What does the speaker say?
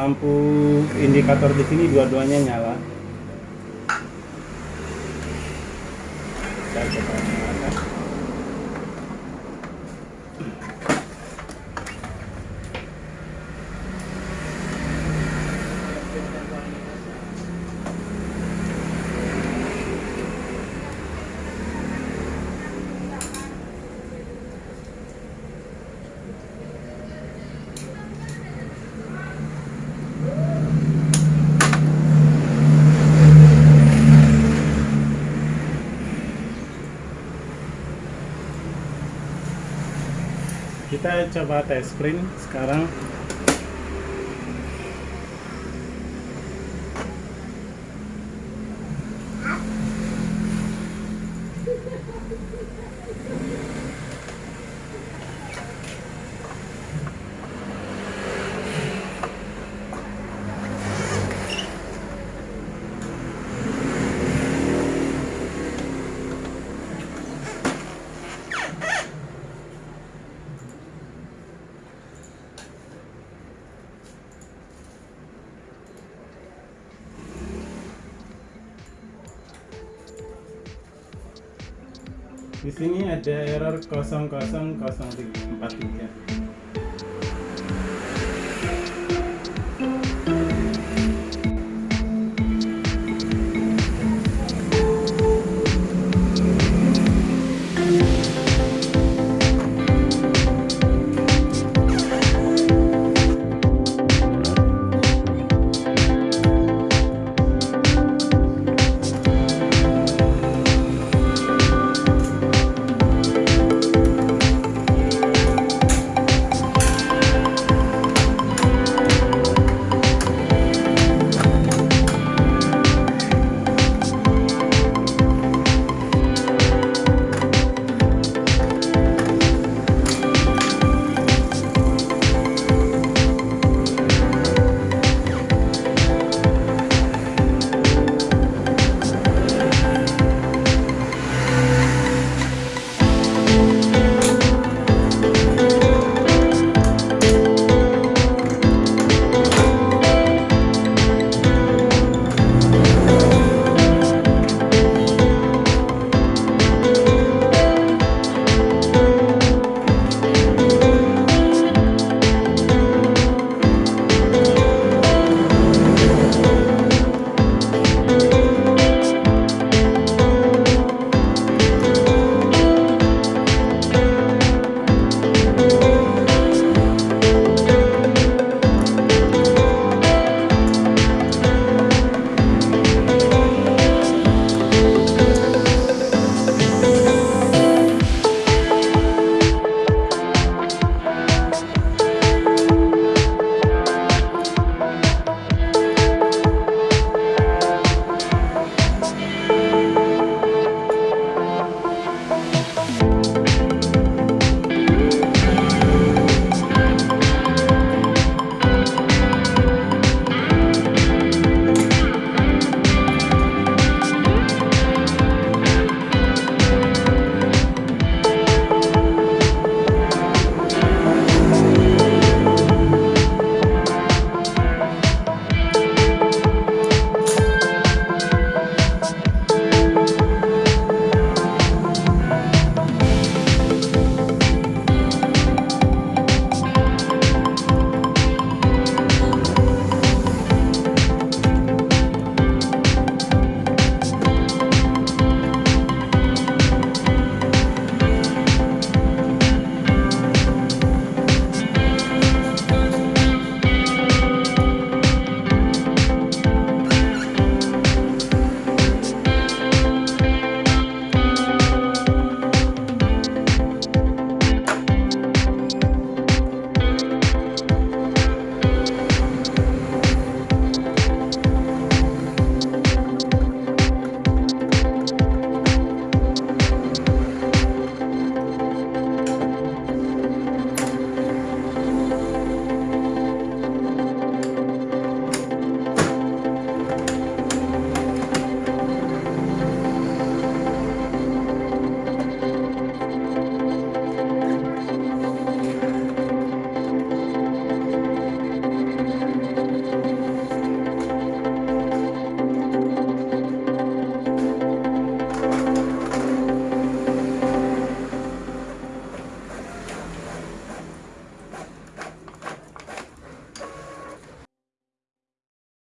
lampu indikator di sini dua-duanya nyala. Saya coba kita coba tes print sekarang di sini ada error 000343